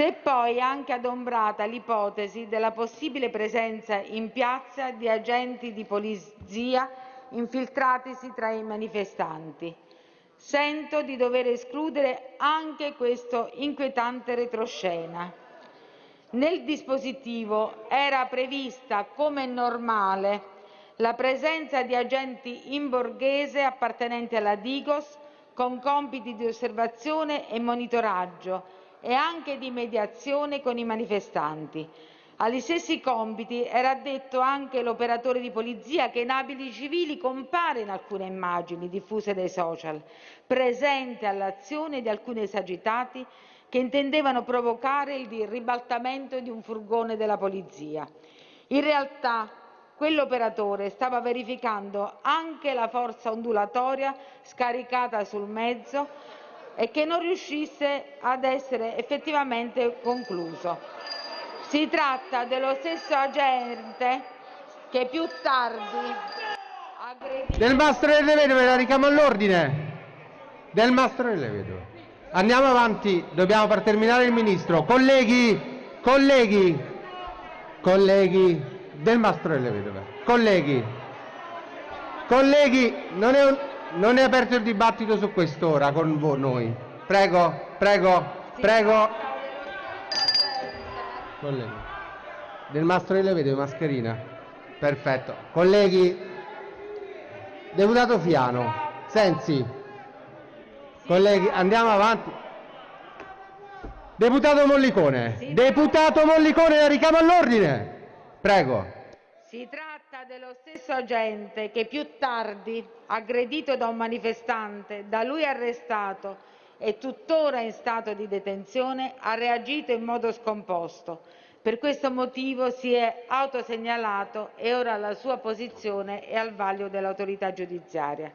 Si è poi anche adombrata l'ipotesi della possibile presenza in piazza di agenti di polizia infiltratisi tra i manifestanti. Sento di dover escludere anche questo inquietante retroscena. Nel dispositivo era prevista, come normale, la presenza di agenti in borghese appartenenti alla Digos con compiti di osservazione e monitoraggio e anche di mediazione con i manifestanti. Agli stessi compiti era addetto anche l'operatore di polizia che in abiti civili compare in alcune immagini diffuse dai social, presente all'azione di alcuni esagitati che intendevano provocare il ribaltamento di un furgone della polizia. In realtà quell'operatore stava verificando anche la forza ondulatoria scaricata sul mezzo e che non riuscisse ad essere effettivamente concluso. Si tratta dello stesso agente che più tardi. Del mastro delle vedove la richiamo all'ordine. Del mastro delle vedove. Andiamo avanti, dobbiamo far terminare il ministro. Colleghi, colleghi, colleghi, del mastro delle vedove. Colleghi, colleghi, non è un... Non è aperto il dibattito su quest'ora con voi noi. Prego, prego, prego. Colleghi. Del mastro delle vedove, mascherina. Perfetto. Colleghi. Deputato Fiano. Sensi. Colleghi, andiamo avanti. Deputato Mollicone. Deputato Mollicone, la richiamo all'ordine. Prego. Si tratta dello stesso agente che più tardi, aggredito da un manifestante, da lui arrestato e tuttora in stato di detenzione, ha reagito in modo scomposto. Per questo motivo si è autosegnalato e ora la sua posizione è al vaglio dell'autorità giudiziaria.